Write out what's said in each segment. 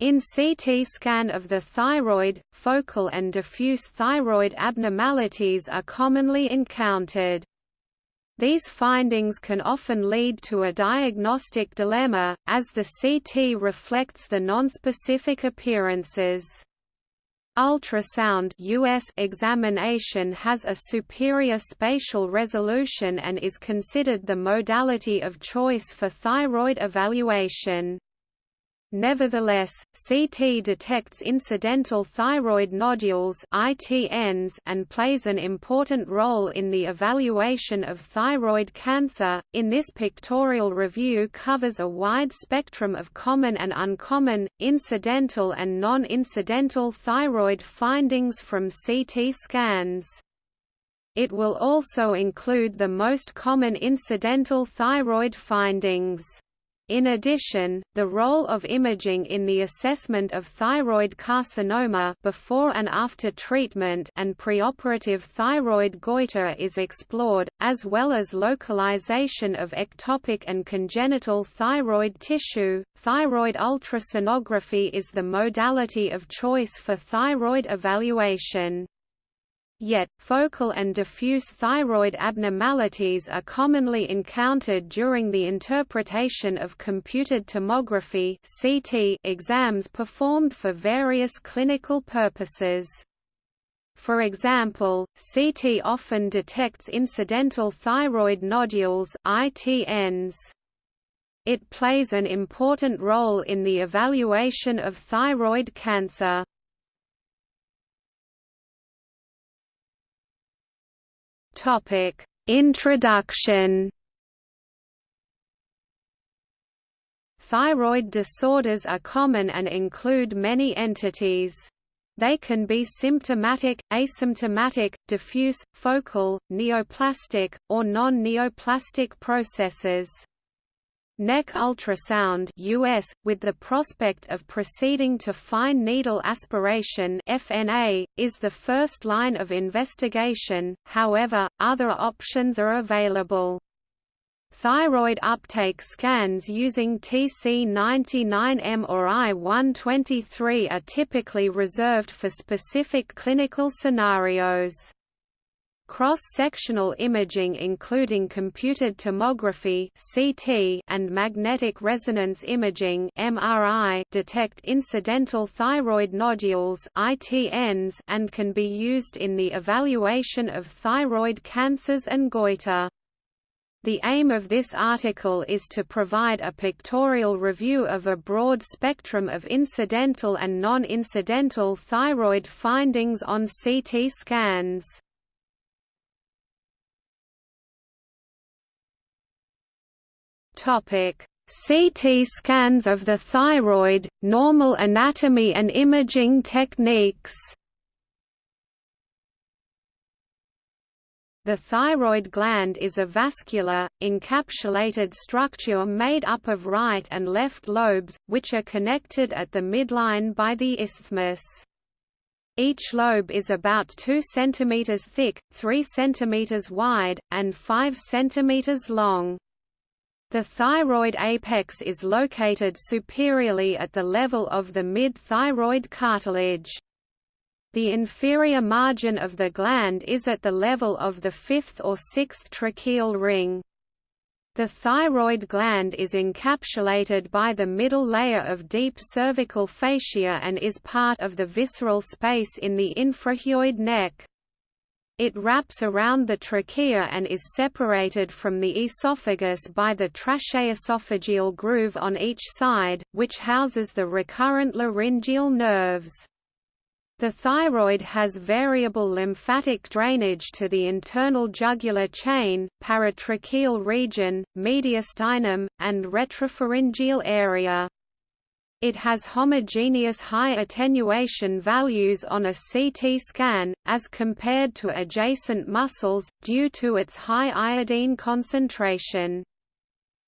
In CT scan of the thyroid, focal and diffuse thyroid abnormalities are commonly encountered. These findings can often lead to a diagnostic dilemma, as the CT reflects the nonspecific appearances. Ultrasound US examination has a superior spatial resolution and is considered the modality of choice for thyroid evaluation. Nevertheless, CT detects incidental thyroid nodules (ITNs) and plays an important role in the evaluation of thyroid cancer. In this pictorial review covers a wide spectrum of common and uncommon, incidental and non-incidental thyroid findings from CT scans. It will also include the most common incidental thyroid findings. In addition, the role of imaging in the assessment of thyroid carcinoma before and after treatment and preoperative thyroid goiter is explored, as well as localization of ectopic and congenital thyroid tissue. Thyroid ultrasonography is the modality of choice for thyroid evaluation. Yet, focal and diffuse thyroid abnormalities are commonly encountered during the interpretation of computed tomography (CT) exams performed for various clinical purposes. For example, CT often detects incidental thyroid nodules (ITNs). It plays an important role in the evaluation of thyroid cancer. Topic: Introduction. Thyroid disorders are common and include many entities. They can be symptomatic, asymptomatic, diffuse, focal, neoplastic, or non-neoplastic processes. Neck ultrasound US, with the prospect of proceeding to fine needle aspiration FNA, is the first line of investigation, however, other options are available. Thyroid uptake scans using TC99M or I123 are typically reserved for specific clinical scenarios. Cross-sectional imaging including computed tomography (CT) and magnetic resonance imaging (MRI) detect incidental thyroid nodules (ITNs) and can be used in the evaluation of thyroid cancers and goiter. The aim of this article is to provide a pictorial review of a broad spectrum of incidental and non-incidental thyroid findings on CT scans. CT scans of the thyroid, normal anatomy and imaging techniques. The thyroid gland is a vascular, encapsulated structure made up of right and left lobes, which are connected at the midline by the isthmus. Each lobe is about 2 cm thick, 3 cm wide, and 5 cm long. The thyroid apex is located superiorly at the level of the mid-thyroid cartilage. The inferior margin of the gland is at the level of the fifth or sixth tracheal ring. The thyroid gland is encapsulated by the middle layer of deep cervical fascia and is part of the visceral space in the infrahyoid neck. It wraps around the trachea and is separated from the esophagus by the tracheoesophageal groove on each side, which houses the recurrent laryngeal nerves. The thyroid has variable lymphatic drainage to the internal jugular chain, paratracheal region, mediastinum, and retropharyngeal area. It has homogeneous high attenuation values on a CT scan, as compared to adjacent muscles, due to its high iodine concentration.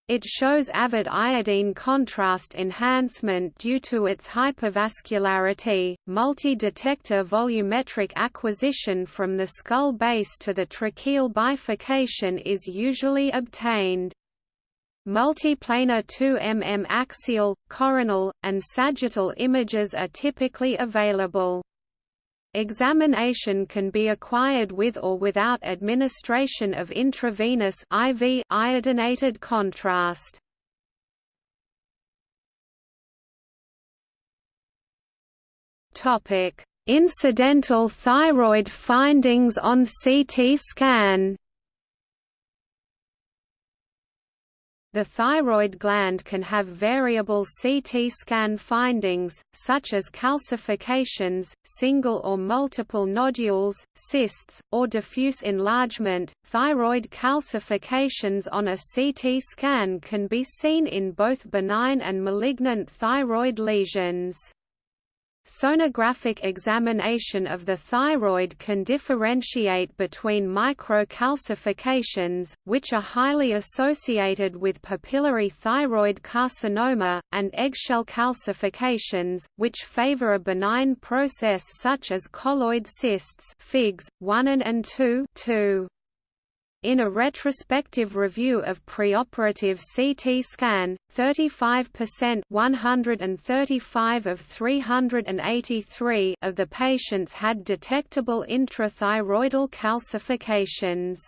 It shows avid iodine contrast enhancement due to its hypervascularity. Multi-detector volumetric acquisition from the skull base to the tracheal bifurcation is usually obtained. Multiplanar 2 mm axial, coronal, and sagittal images are typically available. Examination can be acquired with or without administration of intravenous IV iodinated contrast. Topic: Incidental thyroid findings on CT scan. The thyroid gland can have variable CT scan findings, such as calcifications, single or multiple nodules, cysts, or diffuse enlargement. Thyroid calcifications on a CT scan can be seen in both benign and malignant thyroid lesions. Sonographic examination of the thyroid can differentiate between microcalcifications, which are highly associated with papillary thyroid carcinoma, and eggshell calcifications, which favor a benign process such as colloid cysts FIGS, 1 and 2 2. In a retrospective review of preoperative CT scan, 35% 135 of 383 of the patients had detectable intrathyroidal calcifications.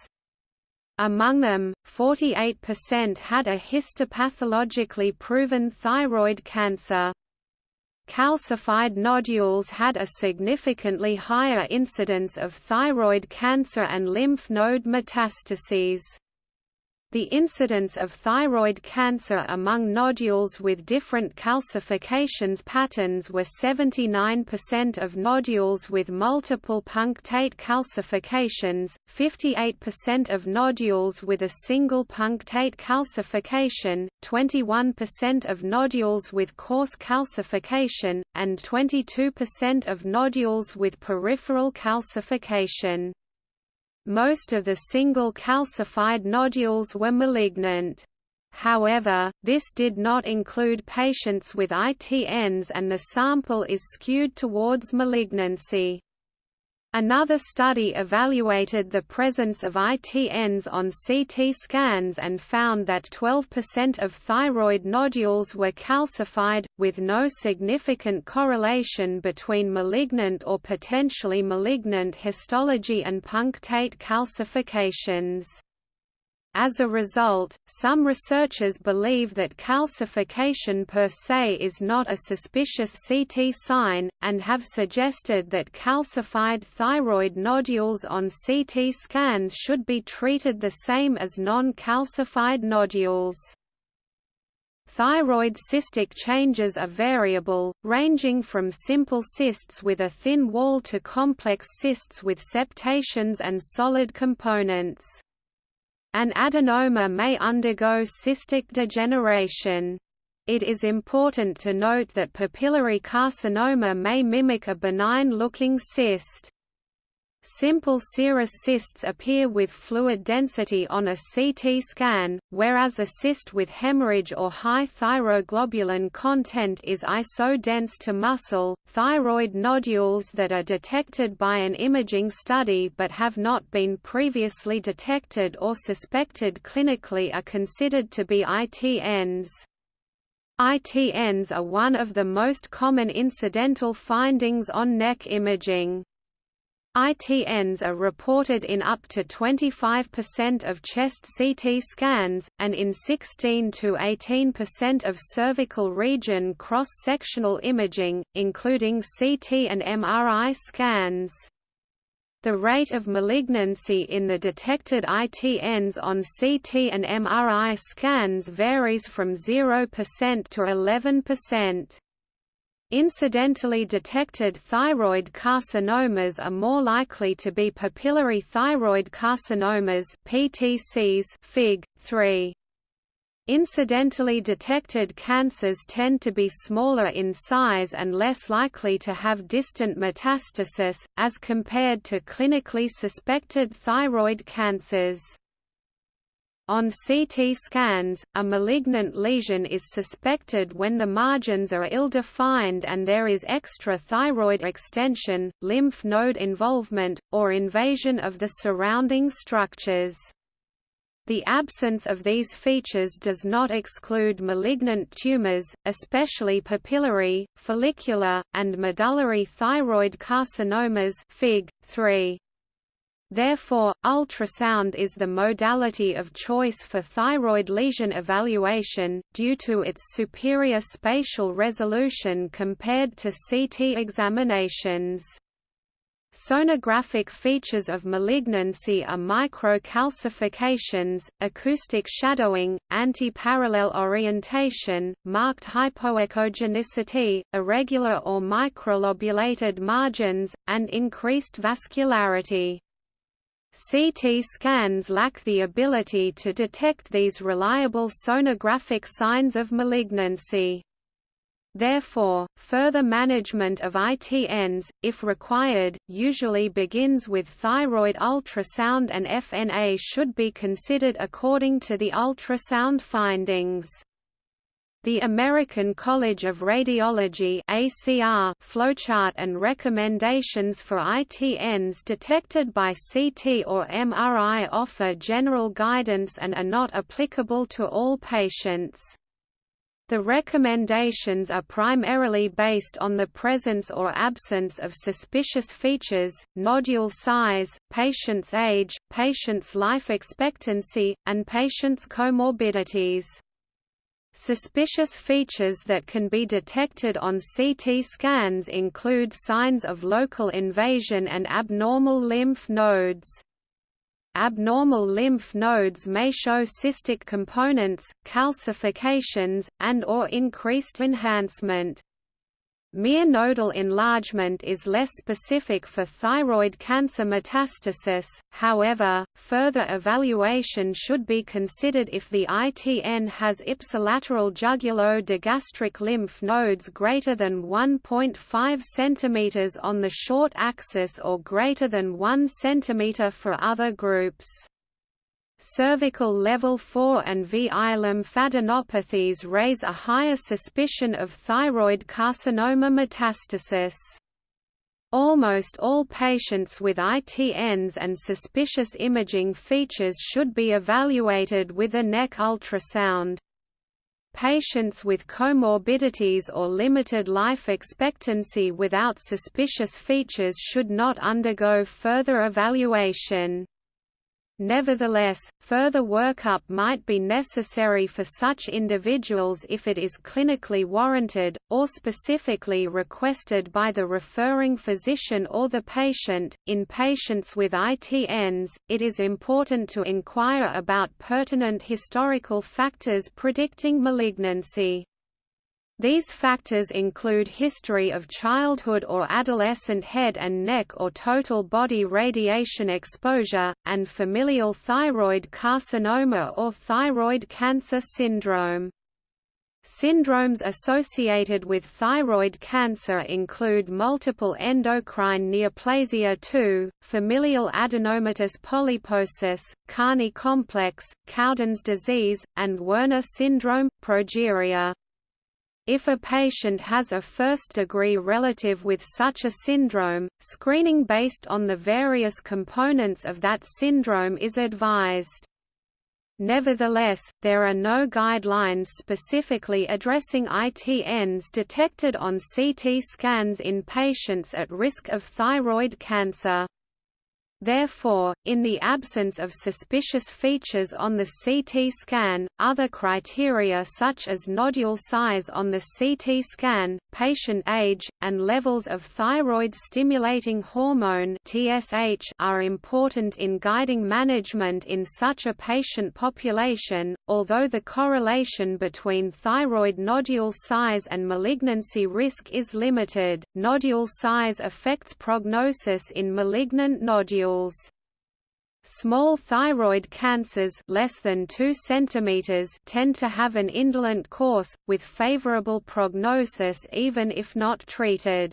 Among them, 48% had a histopathologically proven thyroid cancer. Calcified nodules had a significantly higher incidence of thyroid cancer and lymph node metastases. The incidence of thyroid cancer among nodules with different calcifications patterns were 79% of nodules with multiple punctate calcifications, 58% of nodules with a single punctate calcification, 21% of nodules with coarse calcification, and 22% of nodules with peripheral calcification. Most of the single calcified nodules were malignant. However, this did not include patients with ITNs and the sample is skewed towards malignancy. Another study evaluated the presence of ITNs on CT scans and found that 12% of thyroid nodules were calcified, with no significant correlation between malignant or potentially malignant histology and punctate calcifications. As a result, some researchers believe that calcification per se is not a suspicious CT sign, and have suggested that calcified thyroid nodules on CT scans should be treated the same as non-calcified nodules. Thyroid cystic changes are variable, ranging from simple cysts with a thin wall to complex cysts with septations and solid components. An adenoma may undergo cystic degeneration. It is important to note that papillary carcinoma may mimic a benign-looking cyst. Simple serous cysts appear with fluid density on a CT scan, whereas a cyst with hemorrhage or high thyroglobulin content is isodense to muscle. Thyroid nodules that are detected by an imaging study but have not been previously detected or suspected clinically are considered to be ITNs. ITNs are one of the most common incidental findings on neck imaging. ITNs are reported in up to 25% of chest CT scans, and in 16 to 18% of cervical region cross-sectional imaging, including CT and MRI scans. The rate of malignancy in the detected ITNs on CT and MRI scans varies from 0% to 11%. Incidentally detected thyroid carcinomas are more likely to be papillary thyroid carcinomas PTCs Fig. 3. Incidentally detected cancers tend to be smaller in size and less likely to have distant metastasis, as compared to clinically suspected thyroid cancers. On CT scans, a malignant lesion is suspected when the margins are ill-defined and there is extra-thyroid extension, lymph node involvement, or invasion of the surrounding structures. The absence of these features does not exclude malignant tumors, especially papillary, follicular, and medullary thyroid carcinomas Fig. 3. Therefore, ultrasound is the modality of choice for thyroid lesion evaluation, due to its superior spatial resolution compared to CT examinations. Sonographic features of malignancy are microcalcifications, acoustic shadowing, antiparallel orientation, marked hypoechogenicity, irregular or microlobulated margins, and increased vascularity. CT scans lack the ability to detect these reliable sonographic signs of malignancy. Therefore, further management of ITNs, if required, usually begins with thyroid ultrasound and FNA should be considered according to the ultrasound findings. The American College of Radiology ACR flowchart and recommendations for ITNs detected by CT or MRI offer general guidance and are not applicable to all patients. The recommendations are primarily based on the presence or absence of suspicious features, nodule size, patient's age, patient's life expectancy, and patient's comorbidities. Suspicious features that can be detected on CT scans include signs of local invasion and abnormal lymph nodes. Abnormal lymph nodes may show cystic components, calcifications, and or increased enhancement. Mere nodal enlargement is less specific for thyroid cancer metastasis, however, further evaluation should be considered if the ITN has ipsilateral jugulo-digastric lymph nodes greater than 1.5 cm on the short axis or greater than 1 cm for other groups. Cervical level 4 and VI lymphadenopathies raise a higher suspicion of thyroid carcinoma metastasis. Almost all patients with ITNs and suspicious imaging features should be evaluated with a neck ultrasound. Patients with comorbidities or limited life expectancy without suspicious features should not undergo further evaluation. Nevertheless, further workup might be necessary for such individuals if it is clinically warranted, or specifically requested by the referring physician or the patient. In patients with ITNs, it is important to inquire about pertinent historical factors predicting malignancy. These factors include history of childhood or adolescent head and neck or total body radiation exposure, and familial thyroid carcinoma or thyroid cancer syndrome. Syndromes associated with thyroid cancer include multiple endocrine neoplasia 2, familial adenomatous polyposis, Carney complex, Cowden's disease, and Werner syndrome, progeria. If a patient has a first-degree relative with such a syndrome, screening based on the various components of that syndrome is advised. Nevertheless, there are no guidelines specifically addressing ITNs detected on CT scans in patients at risk of thyroid cancer. Therefore, in the absence of suspicious features on the CT scan, other criteria such as nodule size on the CT scan, patient age, and levels of thyroid-stimulating hormone (TSH) are important in guiding management in such a patient population. Although the correlation between thyroid nodule size and malignancy risk is limited, nodule size affects prognosis in malignant nodules. Small thyroid cancers less than 2 cm tend to have an indolent course, with favorable prognosis even if not treated.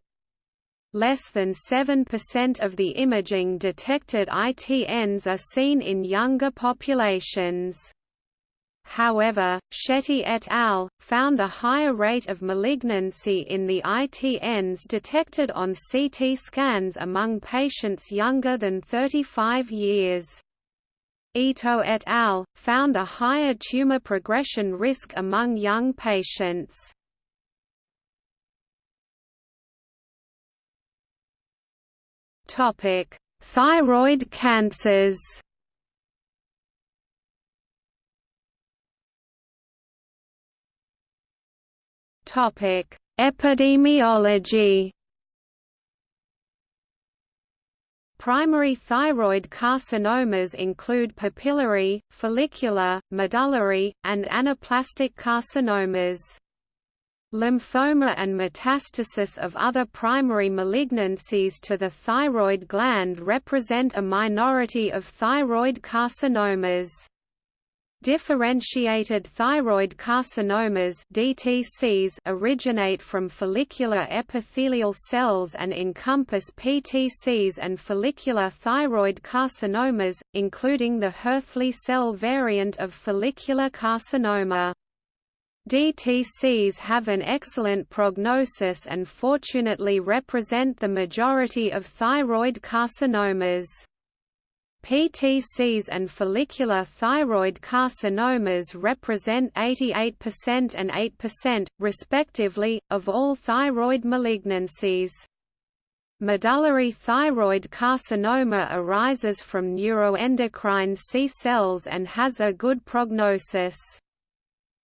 Less than 7% of the imaging detected ITNs are seen in younger populations. However, Shetty et al. found a higher rate of malignancy in the ITNs detected on CT scans among patients younger than 35 years. Ito et al., found a higher tumor progression risk among young patients. Thyroid cancers Epidemiology Primary thyroid carcinomas include papillary, follicular, medullary, and anaplastic carcinomas. Lymphoma and metastasis of other primary malignancies to the thyroid gland represent a minority of thyroid carcinomas. Differentiated thyroid carcinomas DTCs originate from follicular epithelial cells and encompass PTCs and follicular thyroid carcinomas, including the Hurthle cell variant of follicular carcinoma. DTCs have an excellent prognosis and fortunately represent the majority of thyroid carcinomas. PTCs and follicular thyroid carcinomas represent 88% and 8%, respectively, of all thyroid malignancies. Medullary thyroid carcinoma arises from neuroendocrine C cells and has a good prognosis.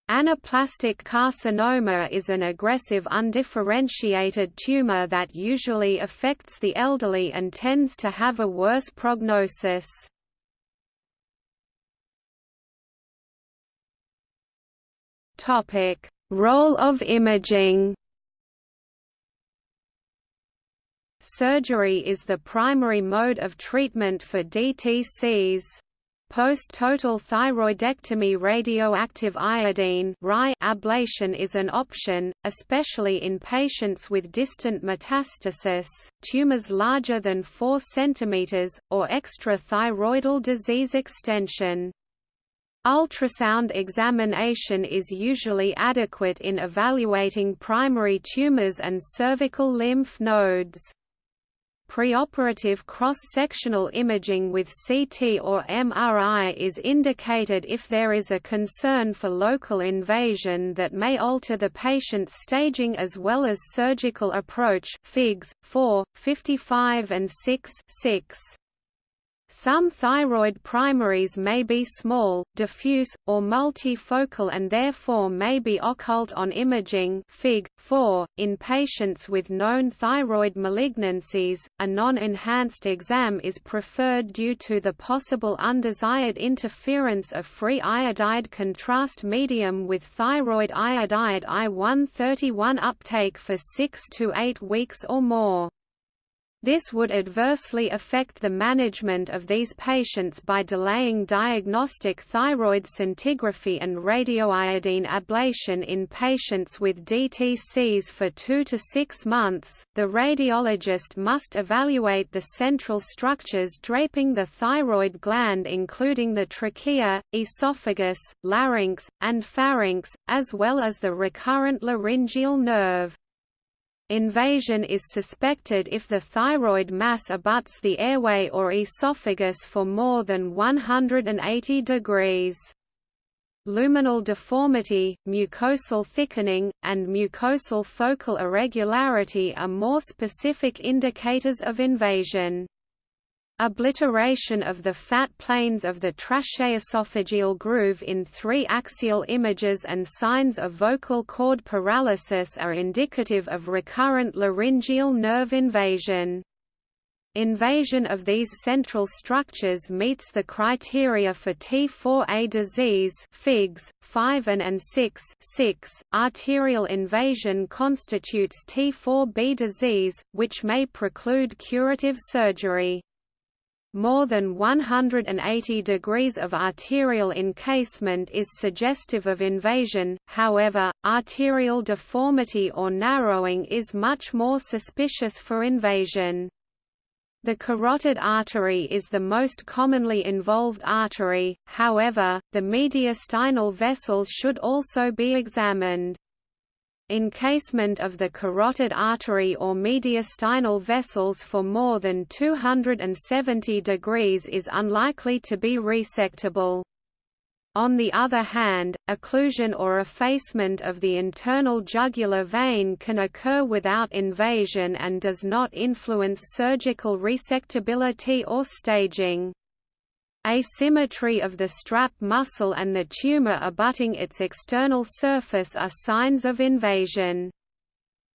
Anaplastic carcinoma is an aggressive undifferentiated tumor that usually affects the elderly and tends to have a worse prognosis. Role of imaging Surgery is the primary mode of treatment for DTCs. Post-total thyroidectomy radioactive iodine ablation is an option, especially in patients with distant metastasis, tumors larger than 4 cm, or extrathyroidal disease extension. Ultrasound examination is usually adequate in evaluating primary tumors and cervical lymph nodes. Preoperative cross-sectional imaging with CT or MRI is indicated if there is a concern for local invasion that may alter the patient's staging as well as surgical approach Figs. 4, 55 and 6, 6. Some thyroid primaries may be small, diffuse, or multifocal and therefore may be occult on imaging Fig. 4. In patients with known thyroid malignancies, a non-enhanced exam is preferred due to the possible undesired interference of free iodide contrast medium with thyroid iodide I-131 uptake for 6 to 8 weeks or more. This would adversely affect the management of these patients by delaying diagnostic thyroid scintigraphy and radioiodine ablation in patients with DTCs for 2 to 6 months. The radiologist must evaluate the central structures draping the thyroid gland including the trachea, esophagus, larynx, and pharynx, as well as the recurrent laryngeal nerve. Invasion is suspected if the thyroid mass abuts the airway or esophagus for more than 180 degrees. Luminal deformity, mucosal thickening, and mucosal focal irregularity are more specific indicators of invasion. Obliteration of the fat planes of the tracheoesophageal groove in three axial images and signs of vocal cord paralysis are indicative of recurrent laryngeal nerve invasion. Invasion of these central structures meets the criteria for T4A disease figs, 5 and, and 6, 6. Arterial invasion constitutes T4B disease, which may preclude curative surgery. More than 180 degrees of arterial encasement is suggestive of invasion, however, arterial deformity or narrowing is much more suspicious for invasion. The carotid artery is the most commonly involved artery, however, the mediastinal vessels should also be examined. Encasement of the carotid artery or mediastinal vessels for more than 270 degrees is unlikely to be resectable. On the other hand, occlusion or effacement of the internal jugular vein can occur without invasion and does not influence surgical resectability or staging. Asymmetry of the strap muscle and the tumor abutting its external surface are signs of invasion.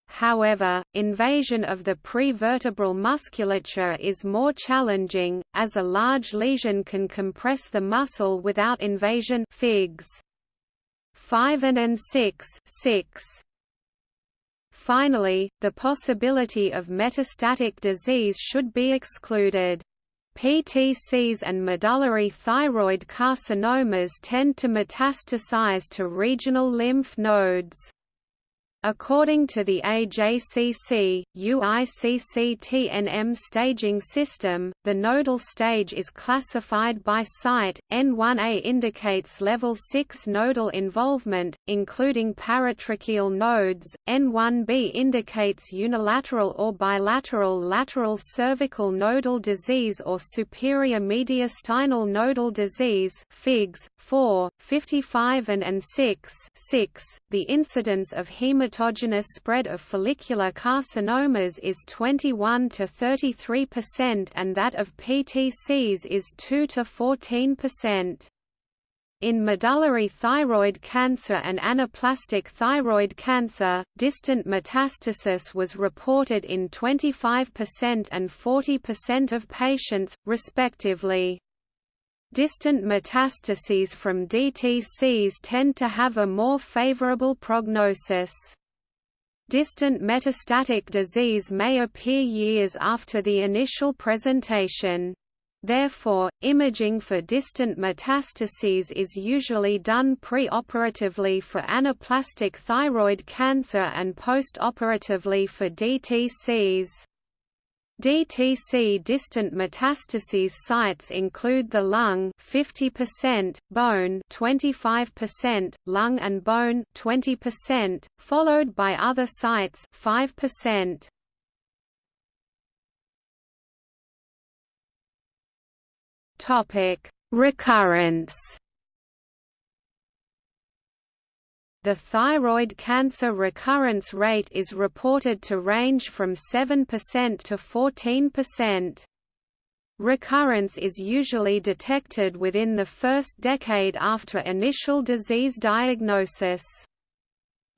However, invasion of the prevertebral musculature is more challenging, as a large lesion can compress the muscle without invasion figs. 5 and 6, 6. Finally, the possibility of metastatic disease should be excluded. PTCs and medullary thyroid carcinomas tend to metastasize to regional lymph nodes. According to the AJCC, UICC-TNM staging system, the nodal stage is classified by site. N1A indicates level 6 nodal involvement, including paratracheal nodes. N1B indicates unilateral or bilateral lateral cervical nodal disease or superior mediastinal nodal disease. Figs 4, 55 and, and 6, 6. The incidence of hematology hematogenous spread of follicular carcinomas is 21 to 33% and that of PTCs is 2 to 14%. In medullary thyroid cancer and anaplastic thyroid cancer, distant metastasis was reported in 25% and 40% of patients, respectively. Distant metastases from DTCs tend to have a more favorable prognosis. Distant metastatic disease may appear years after the initial presentation. Therefore, imaging for distant metastases is usually done preoperatively for anaplastic thyroid cancer and postoperatively for DTCs. DTC distant metastases sites include the lung 50%, bone 25%, lung and bone 20%, followed by other sites 5%. Topic: Recurrence The thyroid cancer recurrence rate is reported to range from 7% to 14%. Recurrence is usually detected within the first decade after initial disease diagnosis.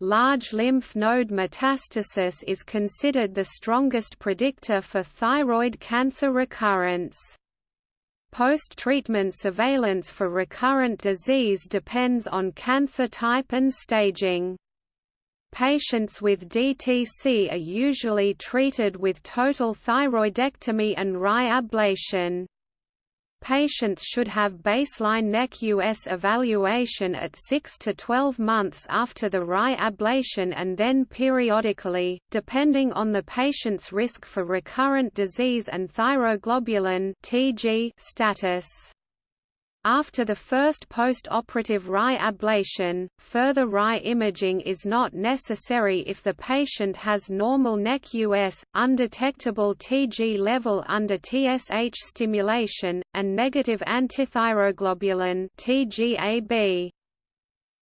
Large lymph node metastasis is considered the strongest predictor for thyroid cancer recurrence. Post-treatment surveillance for recurrent disease depends on cancer type and staging. Patients with DTC are usually treated with total thyroidectomy and RAI ablation. Patients should have baseline neck US evaluation at 6 to 12 months after the RAI ablation and then periodically, depending on the patient's risk for recurrent disease and thyroglobulin status. After the first post-operative RAI ablation, further RAI imaging is not necessary if the patient has normal NEC-US, undetectable TG level under TSH stimulation, and negative antithyroglobulin TGAB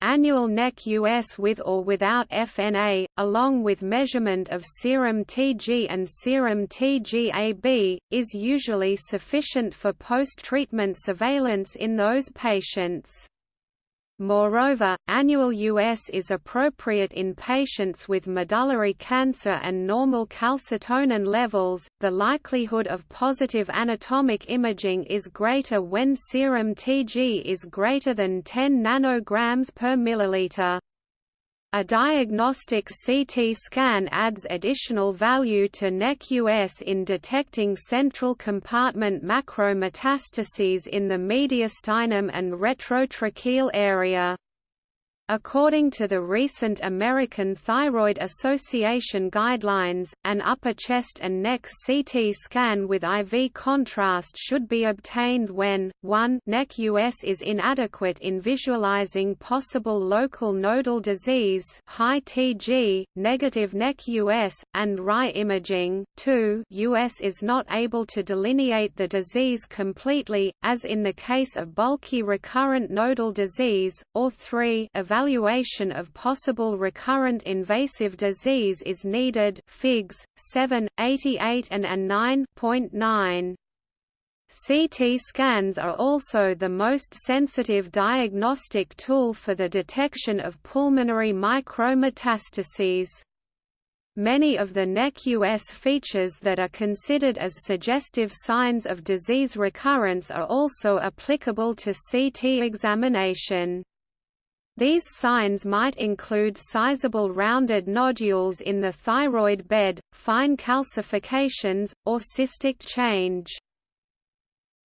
annual NEC-US with or without FNA, along with measurement of serum TG and serum TGAB, is usually sufficient for post-treatment surveillance in those patients. Moreover, annual US is appropriate in patients with medullary cancer and normal calcitonin levels. The likelihood of positive anatomic imaging is greater when serum TG is greater than 10 nanograms per milliliter. A diagnostic CT scan adds additional value to NEC-US in detecting central compartment macrometastases in the mediastinum and retrotracheal area. According to the recent American Thyroid Association guidelines, an upper chest and neck CT scan with IV contrast should be obtained when, 1 neck US is inadequate in visualizing possible local nodal disease high TG, negative neck US, and RI imaging, 2 US is not able to delineate the disease completely, as in the case of bulky recurrent nodal disease, or 3 evaluation of possible recurrent invasive disease is needed Figs. 7, 88 and, and 9.9. CT scans are also the most sensitive diagnostic tool for the detection of pulmonary micrometastases. Many of the NEC-US features that are considered as suggestive signs of disease recurrence are also applicable to CT examination. These signs might include sizable rounded nodules in the thyroid bed, fine calcifications, or cystic change.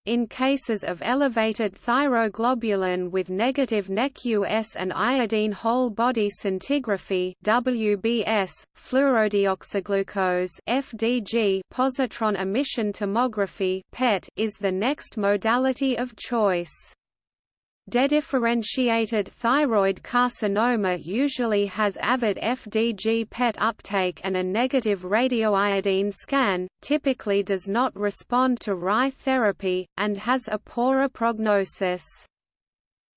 In cases of elevated thyroglobulin with negative NEC-US and iodine whole body scintigraphy (WBS), fluorodeoxyglucose (FDG), positron emission tomography (PET) is the next modality of choice. Dedifferentiated thyroid carcinoma usually has avid FDG PET uptake and a negative radioiodine scan, typically does not respond to RI therapy, and has a poorer prognosis.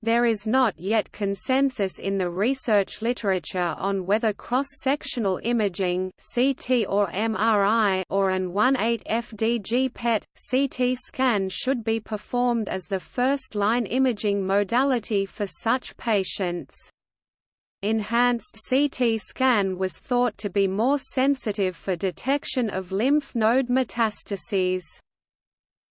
There is not yet consensus in the research literature on whether cross-sectional imaging (CT or MRI) or an 18-FDG PET CT scan should be performed as the first-line imaging modality for such patients. Enhanced CT scan was thought to be more sensitive for detection of lymph node metastases.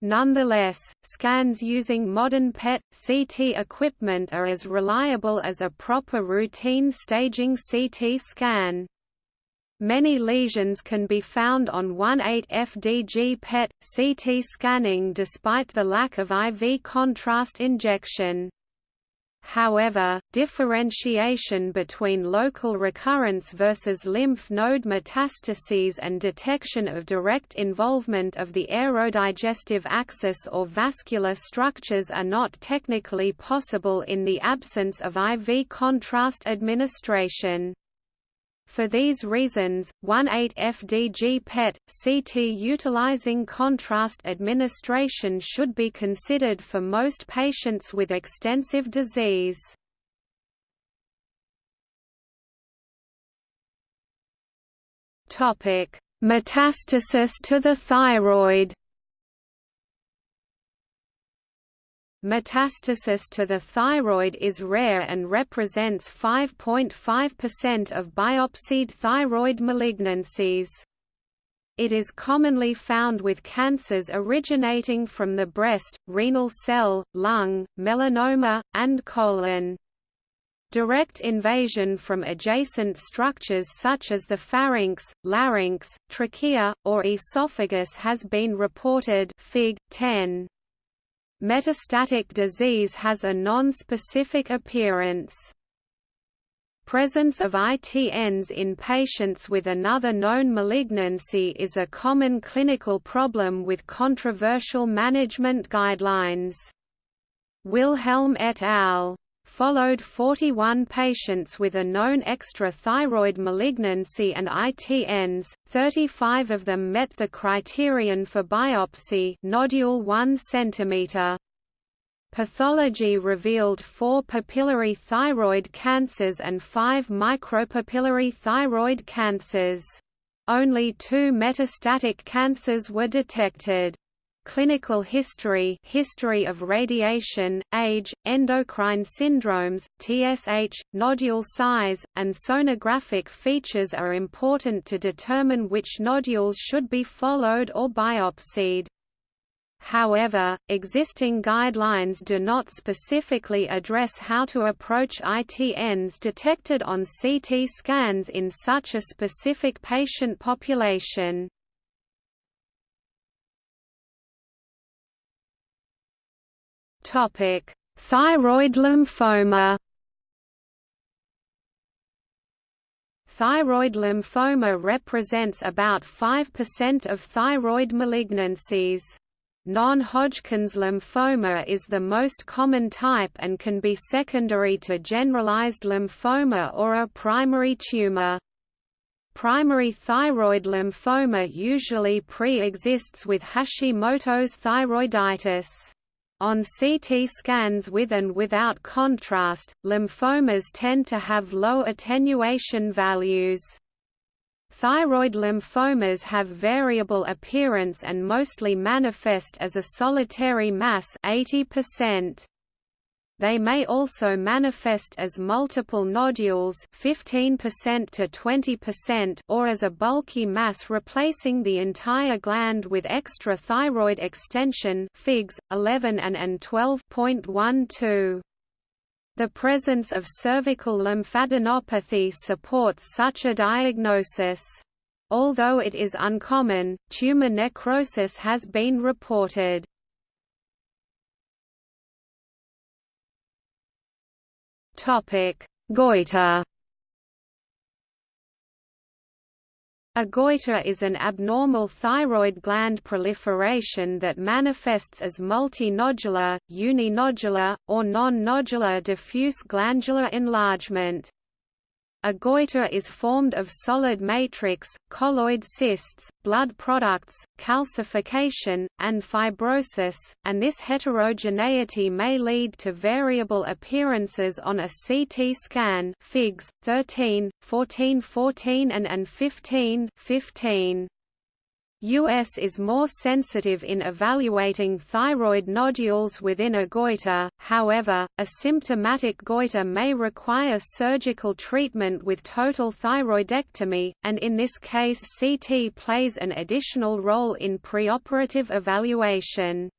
Nonetheless, scans using modern PET-CT equipment are as reliable as a proper routine staging CT scan. Many lesions can be found on 18-FDG PET-CT scanning despite the lack of IV contrast injection. However, differentiation between local recurrence versus lymph node metastases and detection of direct involvement of the aerodigestive axis or vascular structures are not technically possible in the absence of IV contrast administration. For these reasons, 18-FDG PET, CT utilizing contrast administration should be considered for most patients with extensive disease. Metastasis to the thyroid Metastasis to the thyroid is rare and represents 5.5% of biopsied thyroid malignancies. It is commonly found with cancers originating from the breast, renal cell, lung, melanoma, and colon. Direct invasion from adjacent structures such as the pharynx, larynx, trachea, or esophagus has been reported Fig. 10. Metastatic disease has a non-specific appearance. Presence of ITNs in patients with another known malignancy is a common clinical problem with controversial management guidelines. Wilhelm et al followed 41 patients with a known extra-thyroid malignancy and ITNs, 35 of them met the criterion for biopsy nodule 1 cm. Pathology revealed four papillary thyroid cancers and five micropapillary thyroid cancers. Only two metastatic cancers were detected clinical history history of radiation, age, endocrine syndromes, TSH, nodule size, and sonographic features are important to determine which nodules should be followed or biopsied. However, existing guidelines do not specifically address how to approach ITNs detected on CT scans in such a specific patient population. Topic: Thyroid lymphoma. Thyroid lymphoma represents about 5% of thyroid malignancies. Non-Hodgkin's lymphoma is the most common type and can be secondary to generalized lymphoma or a primary tumor. Primary thyroid lymphoma usually pre-exists with Hashimoto's thyroiditis. On CT scans with and without contrast, lymphomas tend to have low attenuation values. Thyroid lymphomas have variable appearance and mostly manifest as a solitary mass 80%. They may also manifest as multiple nodules 15% to 20% or as a bulky mass replacing the entire gland with extra thyroid extension Figs 11 and and 12.12. The presence of cervical lymphadenopathy supports such a diagnosis. Although it is uncommon, tumor necrosis has been reported. Topic: Goiter. A goiter is an abnormal thyroid gland proliferation that manifests as multinodular, uninodular, or non-nodular diffuse glandular enlargement. A goiter is formed of solid matrix, colloid cysts, blood products, calcification, and fibrosis, and this heterogeneity may lead to variable appearances on a CT scan Figs 13, 14 14 and, and 15 15. US is more sensitive in evaluating thyroid nodules within a goiter, however, a symptomatic goiter may require surgical treatment with total thyroidectomy, and in this case CT plays an additional role in preoperative evaluation.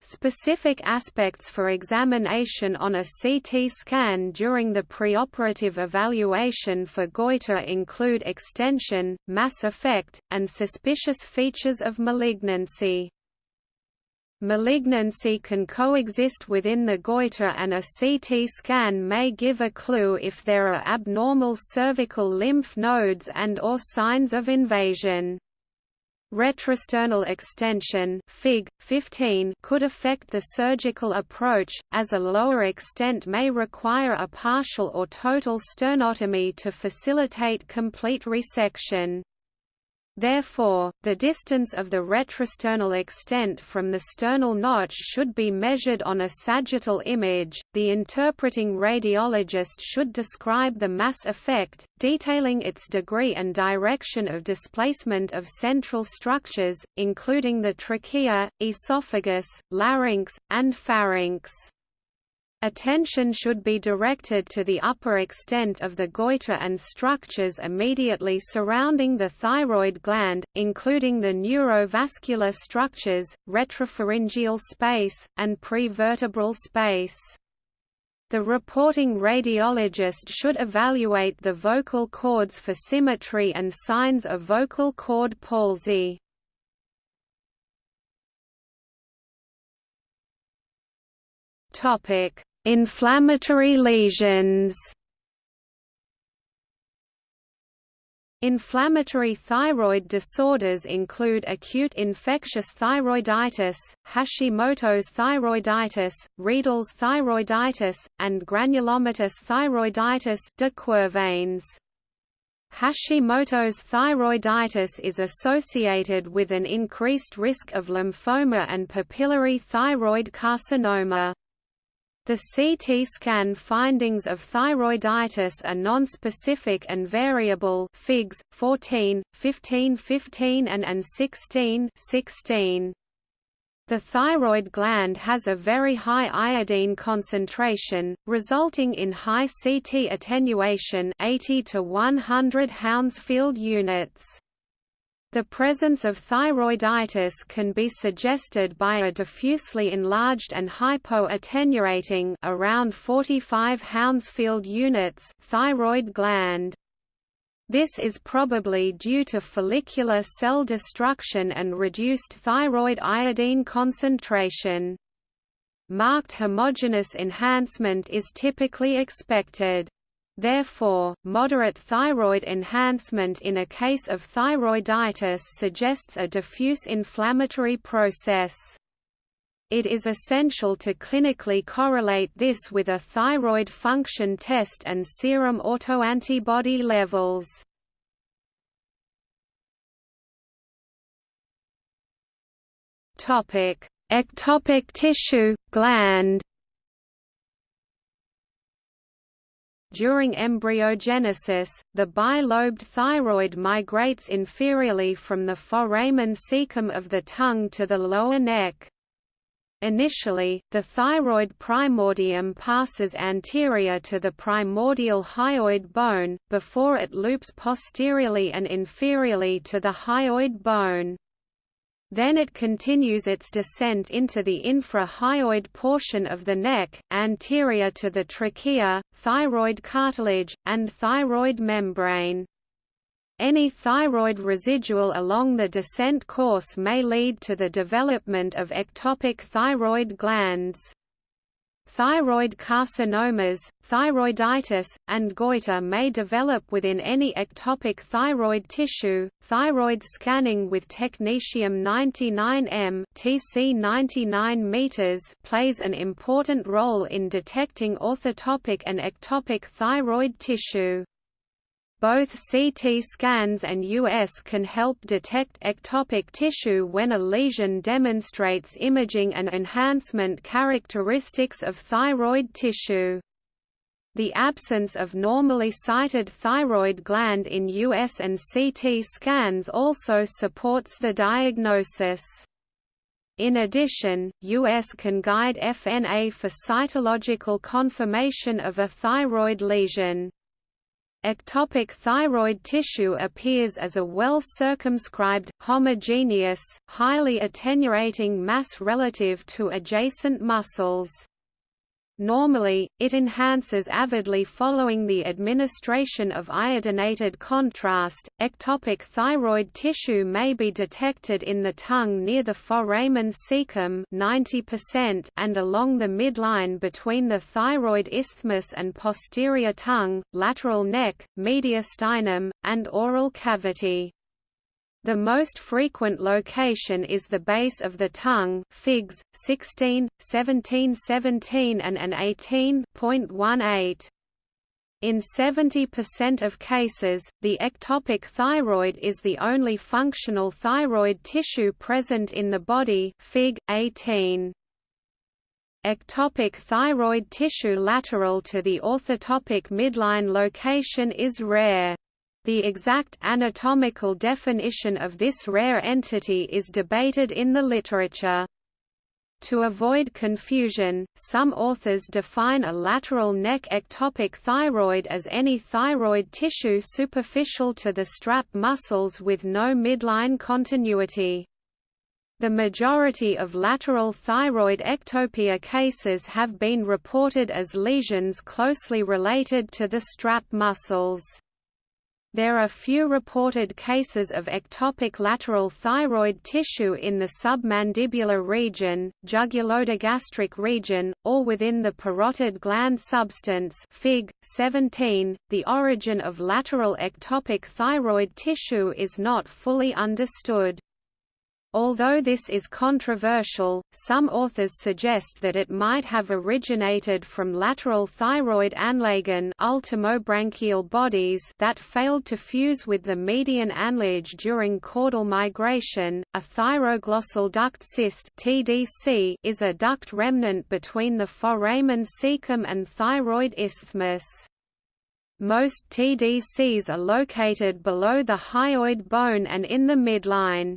Specific aspects for examination on a CT scan during the preoperative evaluation for goiter include extension, mass effect, and suspicious features of malignancy. Malignancy can coexist within the goiter and a CT scan may give a clue if there are abnormal cervical lymph nodes and or signs of invasion. Retrosternal extension Fig. 15 could affect the surgical approach, as a lower extent may require a partial or total sternotomy to facilitate complete resection. Therefore, the distance of the retrosternal extent from the sternal notch should be measured on a sagittal image. The interpreting radiologist should describe the mass effect, detailing its degree and direction of displacement of central structures, including the trachea, esophagus, larynx, and pharynx. Attention should be directed to the upper extent of the goiter and structures immediately surrounding the thyroid gland, including the neurovascular structures, retropharyngeal space, and prevertebral space. The reporting radiologist should evaluate the vocal cords for symmetry and signs of vocal cord palsy. Topic: Inflammatory lesions. Inflammatory thyroid disorders include acute infectious thyroiditis, Hashimoto's thyroiditis, Riedel's thyroiditis, and granulomatous thyroiditis de Quervain's. Hashimoto's thyroiditis is associated with an increased risk of lymphoma and papillary thyroid carcinoma. The CT scan findings of thyroiditis are nonspecific and variable Figs 14, 15 15 and, and 16 16. The thyroid gland has a very high iodine concentration, resulting in high CT attenuation 80 to 100 Hounsfield units. The presence of thyroiditis can be suggested by a diffusely enlarged and hypoattenuating around 45 Hounsfield units thyroid gland. This is probably due to follicular cell destruction and reduced thyroid iodine concentration. Marked homogeneous enhancement is typically expected. Therefore, moderate thyroid enhancement in a case of thyroiditis suggests a diffuse inflammatory process. It is essential to clinically correlate this with a thyroid function test and serum autoantibody levels. Ectopic tissue, gland During embryogenesis, the bilobed thyroid migrates inferiorly from the foramen cecum of the tongue to the lower neck. Initially, the thyroid primordium passes anterior to the primordial hyoid bone, before it loops posteriorly and inferiorly to the hyoid bone. Then it continues its descent into the infra-hyoid portion of the neck, anterior to the trachea, thyroid cartilage, and thyroid membrane. Any thyroid residual along the descent course may lead to the development of ectopic thyroid glands. Thyroid carcinomas, thyroiditis, and goiter may develop within any ectopic thyroid tissue. Thyroid scanning with technetium 99M (TC 99 meters) plays an important role in detecting orthotopic and ectopic thyroid tissue. Both CT scans and US can help detect ectopic tissue when a lesion demonstrates imaging and enhancement characteristics of thyroid tissue. The absence of normally sited thyroid gland in US and CT scans also supports the diagnosis. In addition, US can guide FNA for cytological confirmation of a thyroid lesion. Ectopic thyroid tissue appears as a well-circumscribed, homogeneous, highly attenuating mass relative to adjacent muscles. Normally, it enhances avidly following the administration of iodinated contrast. Ectopic thyroid tissue may be detected in the tongue near the foramen cecum 90% and along the midline between the thyroid isthmus and posterior tongue, lateral neck, mediastinum, and oral cavity. The most frequent location is the base of the tongue figs, 16, 17 17 and an 18.18. In 70% of cases, the ectopic thyroid is the only functional thyroid tissue present in the body Fig. 18. Ectopic thyroid tissue lateral to the orthotopic midline location is rare. The exact anatomical definition of this rare entity is debated in the literature. To avoid confusion, some authors define a lateral neck ectopic thyroid as any thyroid tissue superficial to the strap muscles with no midline continuity. The majority of lateral thyroid ectopia cases have been reported as lesions closely related to the strap muscles. There are few reported cases of ectopic lateral thyroid tissue in the submandibular region, jugulo-digastric region, or within the parotid gland substance Fig. 17. The origin of lateral ectopic thyroid tissue is not fully understood. Although this is controversial, some authors suggest that it might have originated from lateral thyroid anlagen ultimobranchial bodies that failed to fuse with the median anlage during caudal migration. A thyroglossal duct cyst (TDC) is a duct remnant between the foramen cecum and thyroid isthmus. Most TDCs are located below the hyoid bone and in the midline.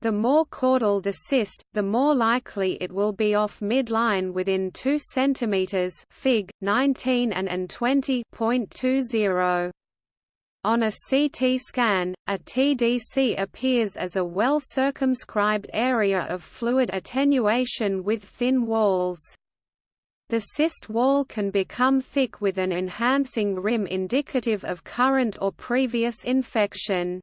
The more caudal the cyst, the more likely it will be off midline within 2 cm Fig. 19 and, and 20.20. On a CT scan, a TDC appears as a well-circumscribed area of fluid attenuation with thin walls. The cyst wall can become thick with an enhancing rim indicative of current or previous infection.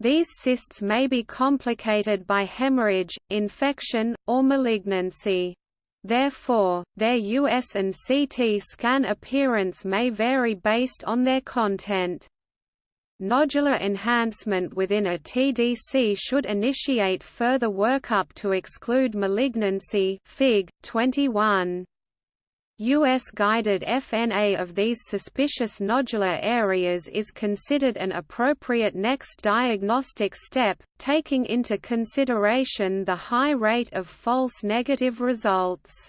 These cysts may be complicated by hemorrhage, infection, or malignancy. Therefore, their US and CT scan appearance may vary based on their content. Nodular enhancement within a TDC should initiate further workup to exclude malignancy Fig. 21. US-guided FNA of these suspicious nodular areas is considered an appropriate next diagnostic step, taking into consideration the high rate of false negative results.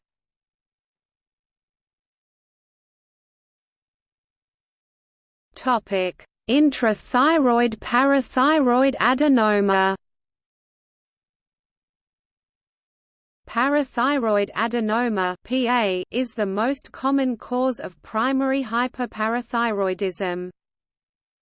Intrathyroid parathyroid adenoma Parathyroid adenoma (PA) is the most common cause of primary hyperparathyroidism.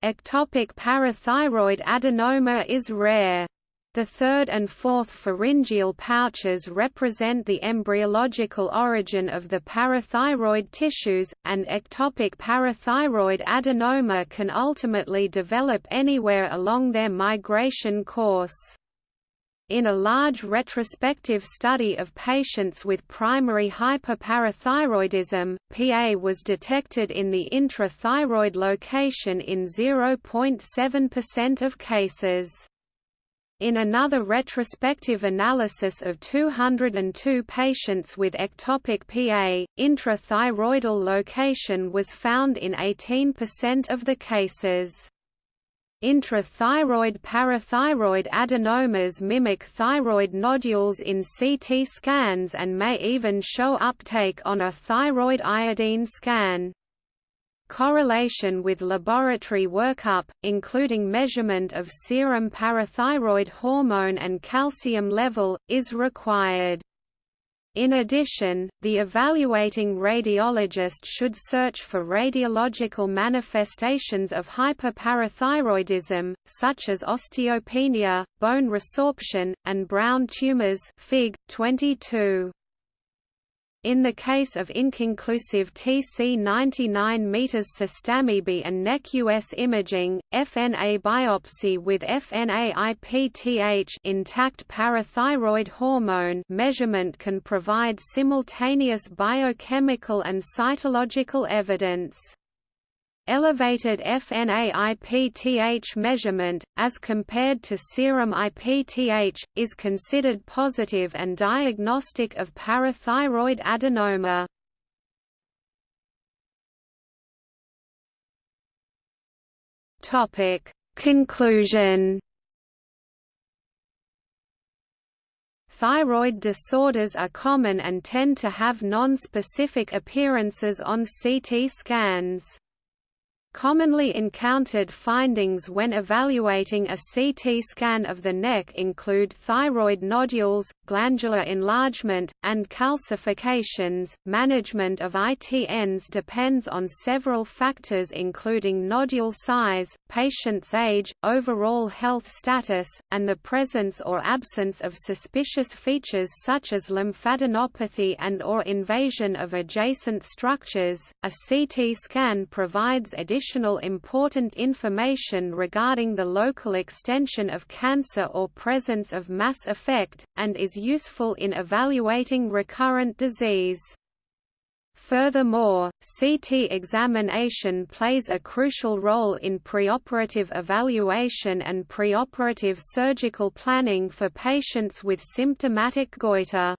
Ectopic parathyroid adenoma is rare. The third and fourth pharyngeal pouches represent the embryological origin of the parathyroid tissues, and ectopic parathyroid adenoma can ultimately develop anywhere along their migration course. In a large retrospective study of patients with primary hyperparathyroidism, PA was detected in the intrathyroid location in 0.7% of cases. In another retrospective analysis of 202 patients with ectopic PA, intrathyroidal location was found in 18% of the cases. Intrathyroid parathyroid adenomas mimic thyroid nodules in CT scans and may even show uptake on a thyroid iodine scan. Correlation with laboratory workup, including measurement of serum parathyroid hormone and calcium level, is required. In addition, the evaluating radiologist should search for radiological manifestations of hyperparathyroidism, such as osteopenia, bone resorption, and brown tumors Fig. 22. In the case of inconclusive TC99 meters sestamibi and NEC US imaging, FNA biopsy with FNA-IPTH intact parathyroid hormone measurement can provide simultaneous biochemical and cytological evidence. Elevated FNA-IPTH measurement, as compared to serum IPTH, is considered positive and diagnostic of parathyroid adenoma. Conclusion Thyroid disorders are common and tend to have non-specific appearances on CT scans. Commonly encountered findings when evaluating a CT scan of the neck include thyroid nodules, glandular enlargement, and calcifications. Management of ITNs depends on several factors including nodule size, patient's age, overall health status, and the presence or absence of suspicious features such as lymphadenopathy and or invasion of adjacent structures. A CT scan provides additional additional important information regarding the local extension of cancer or presence of mass effect, and is useful in evaluating recurrent disease. Furthermore, CT examination plays a crucial role in preoperative evaluation and preoperative surgical planning for patients with symptomatic goiter.